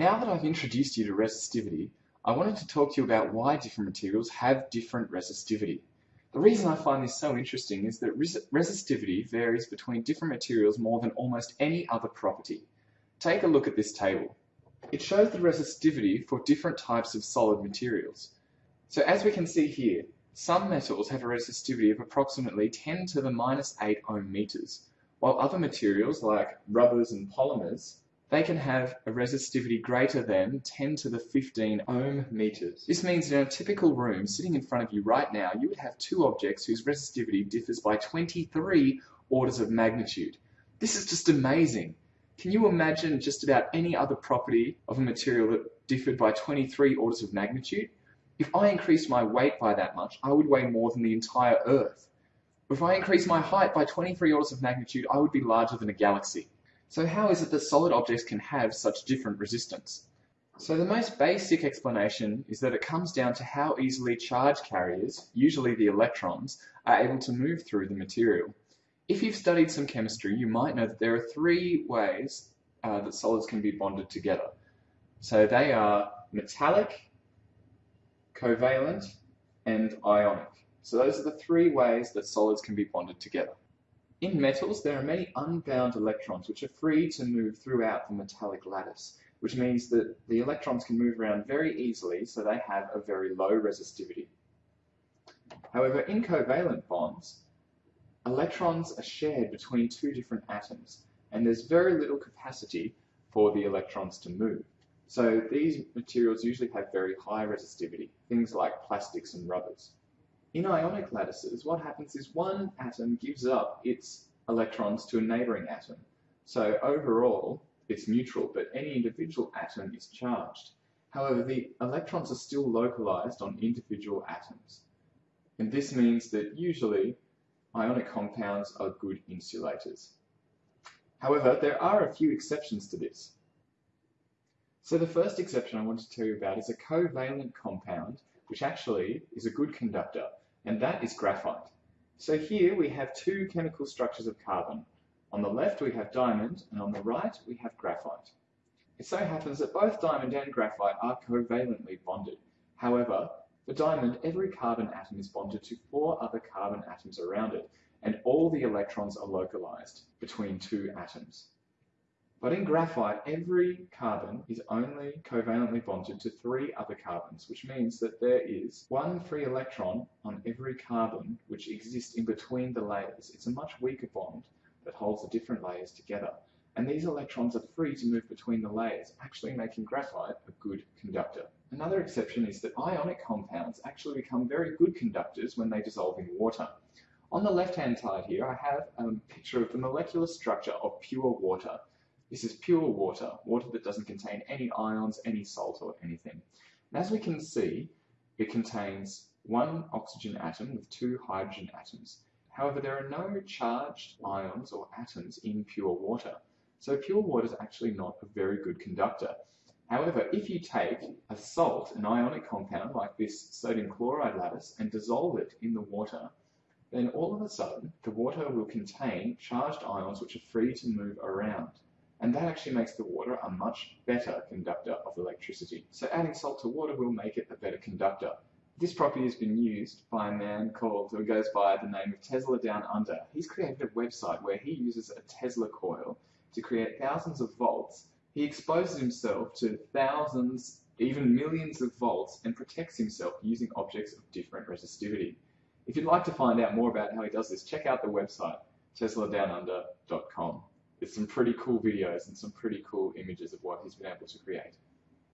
Now that I've introduced you to resistivity, I wanted to talk to you about why different materials have different resistivity. The reason I find this so interesting is that res resistivity varies between different materials more than almost any other property. Take a look at this table. It shows the resistivity for different types of solid materials. So as we can see here, some metals have a resistivity of approximately 10 to the minus 8 ohm meters, while other materials like rubbers and polymers they can have a resistivity greater than 10 to the 15 ohm meters. This means in a typical room sitting in front of you right now, you would have two objects whose resistivity differs by 23 orders of magnitude. This is just amazing. Can you imagine just about any other property of a material that differed by 23 orders of magnitude? If I increased my weight by that much, I would weigh more than the entire Earth. If I increased my height by 23 orders of magnitude, I would be larger than a galaxy. So how is it that solid objects can have such different resistance? So the most basic explanation is that it comes down to how easily charge carriers, usually the electrons, are able to move through the material. If you've studied some chemistry, you might know that there are three ways uh, that solids can be bonded together. So they are metallic, covalent, and ionic. So those are the three ways that solids can be bonded together. In metals, there are many unbound electrons which are free to move throughout the metallic lattice, which means that the electrons can move around very easily, so they have a very low resistivity. However, in covalent bonds, electrons are shared between two different atoms, and there's very little capacity for the electrons to move. So these materials usually have very high resistivity, things like plastics and rubbers. In ionic lattices, what happens is one atom gives up its electrons to a neighboring atom. So overall, it's neutral, but any individual atom is charged. However, the electrons are still localized on individual atoms. And this means that usually ionic compounds are good insulators. However, there are a few exceptions to this. So the first exception I want to tell you about is a covalent compound, which actually is a good conductor and that is graphite. So here we have two chemical structures of carbon. On the left we have diamond, and on the right we have graphite. It so happens that both diamond and graphite are covalently bonded. However, for diamond, every carbon atom is bonded to four other carbon atoms around it, and all the electrons are localized between two atoms. But in graphite, every carbon is only covalently bonded to three other carbons, which means that there is one free electron on every carbon which exists in between the layers. It's a much weaker bond that holds the different layers together. And these electrons are free to move between the layers, actually making graphite a good conductor. Another exception is that ionic compounds actually become very good conductors when they dissolve in water. On the left-hand side here, I have a picture of the molecular structure of pure water. This is pure water, water that doesn't contain any ions, any salt or anything. And as we can see, it contains one oxygen atom with two hydrogen atoms. However, there are no charged ions or atoms in pure water. So pure water is actually not a very good conductor. However, if you take a salt, an ionic compound like this sodium chloride lattice, and dissolve it in the water, then all of a sudden the water will contain charged ions which are free to move around and that actually makes the water a much better conductor of electricity. So adding salt to water will make it a better conductor. This property has been used by a man called, who goes by the name of Tesla Down Under. He's created a website where he uses a Tesla coil to create thousands of volts. He exposes himself to thousands, even millions of volts and protects himself using objects of different resistivity. If you'd like to find out more about how he does this, check out the website, tesladownunder.com. There's some pretty cool videos and some pretty cool images of what he's been able to create.